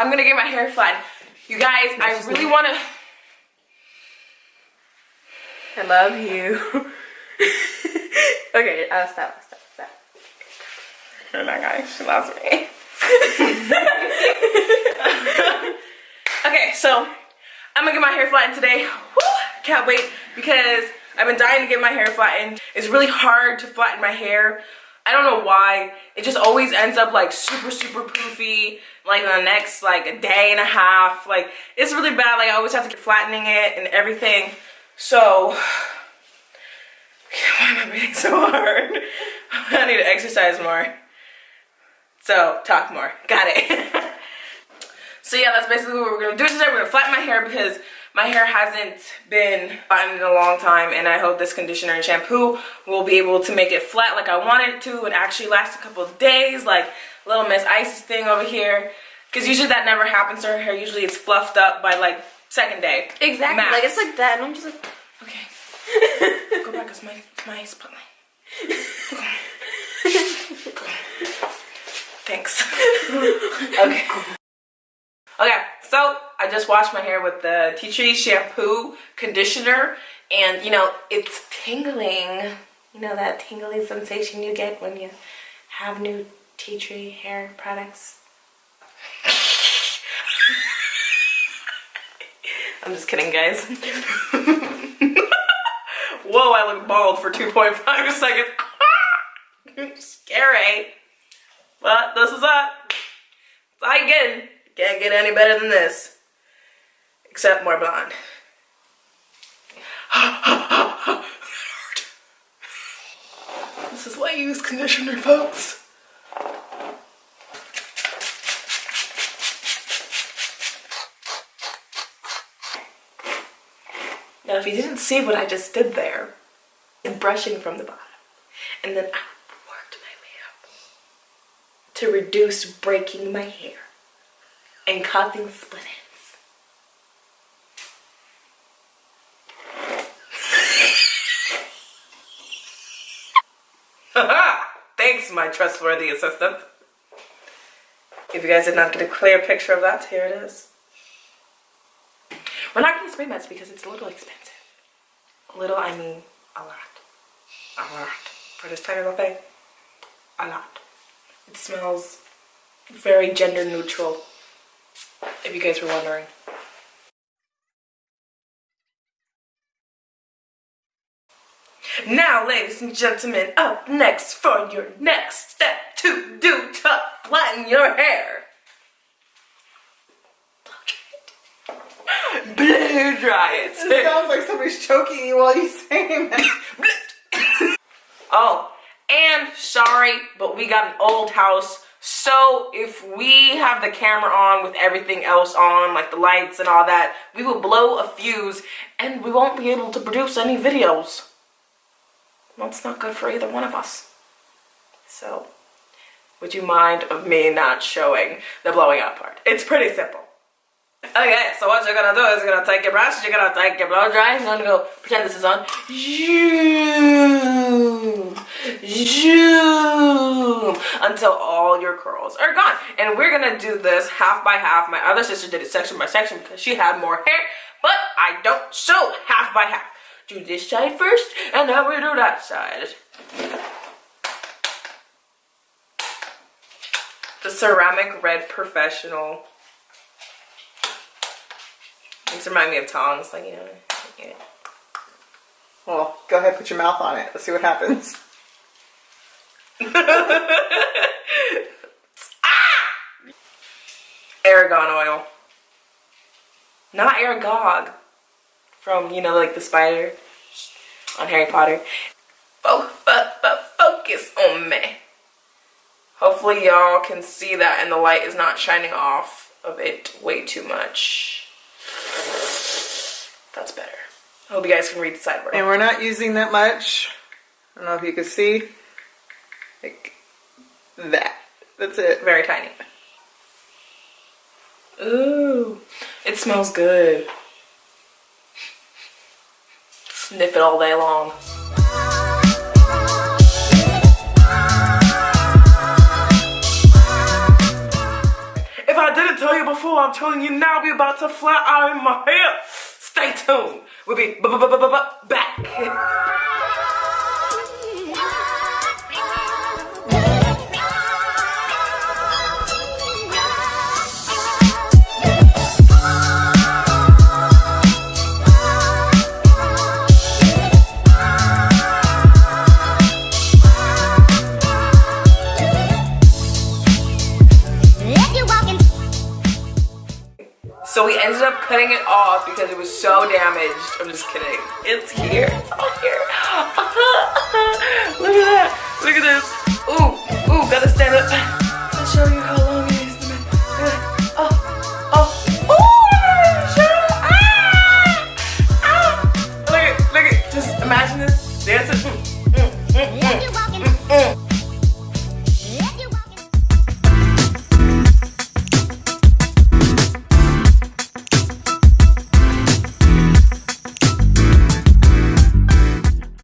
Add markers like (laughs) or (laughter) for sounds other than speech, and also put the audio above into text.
I'm gonna get my hair flattened. You guys, I really wanna... I love you. (laughs) okay, I'll stop, stop, stop. (laughs) Oh my gosh, she loves me. (laughs) okay, so I'm gonna get my hair flattened today. Woo, can't wait because I've been dying to get my hair flattened. It's really hard to flatten my hair. I don't know why. It just always ends up like super, super poofy. Like the next like a day and a half. Like it's really bad. Like I always have to keep flattening it and everything. So, (sighs) why am I breathing so hard? (laughs) I need to exercise more. So, talk more. Got it. (laughs) so yeah, that's basically what we're gonna do today. We're gonna flatten my hair because my hair hasn't been flattened in a long time and I hope this conditioner and shampoo will be able to make it flat like I want it to and actually last a couple of days like little Miss Isis thing over here because usually that never happens to her hair. Usually it's fluffed up by like second day. Exactly. Max. Like it's like that, and I'm just like, okay, (laughs) go back because my my spotlight. (laughs) Thanks. okay. (laughs) Okay, so I just washed my hair with the tea tree shampoo conditioner, and you know it's tingling. You know that tingling sensation you get when you have new tea tree hair products. (laughs) I'm just kidding, guys. (laughs) Whoa, I look bald for 2.5 seconds. (laughs) Scary. But this is it. It's you getting. Can't get any better than this. Except more blonde. (laughs) this is why you use conditioner, folks. Now, if you didn't see what I just did there, and brushing from the bottom, and then I worked my way up to reduce breaking my hair and causing split ends. (laughs) Thanks, my trustworthy assistant. If you guys did not get a clear picture of that, here it is. We're not going to spray mats because it's a little expensive. Little, I mean a lot. A lot. For this tiny little thing, a lot. It smells very gender neutral, if you guys were wondering. Now, ladies and gentlemen, up next for your next step to do to flatten your hair. (laughs) Blow dry it. It sounds like somebody's choking you while you saying that. (laughs) oh, and sorry, but we got an old house. So if we have the camera on with everything else on, like the lights and all that, we will blow a fuse and we won't be able to produce any videos. That's not good for either one of us. So, would you mind of me not showing the blowing out part? It's pretty simple. Okay, so what you're gonna do is you're gonna take your brush, you're gonna take your blow dry, you're gonna go pretend this is on. Zoom, zoom, until all your curls are gone. And we're gonna do this half by half. My other sister did it section by section because she had more hair, but I don't, so half by half. Do this side first, and then we do that side. The Ceramic Red Professional these remind me of tongs, like, you know. Yeah. Well, go ahead, put your mouth on it. Let's see what happens. Ah! Aragon oil. Not Aragog. From, you know, like the spider on Harry Potter. Fo fo fo focus on me. Hopefully y'all can see that and the light is not shining off of it way too much. That's better. I hope you guys can read the sideboard. And we're not using that much. I don't know if you can see. Like that. That's it. Very tiny. Ooh, it smells good. Sniff it all day long. If I didn't tell you before, I'm telling you now, We're about to out in my hair. Stay tuned. We'll be b- b- b- back. So we ended up cutting it off because it was so damaged. I'm just kidding. It's here. It's all here. (laughs) Look at that. Look at this. Ooh, ooh, gotta stand up. I'll show you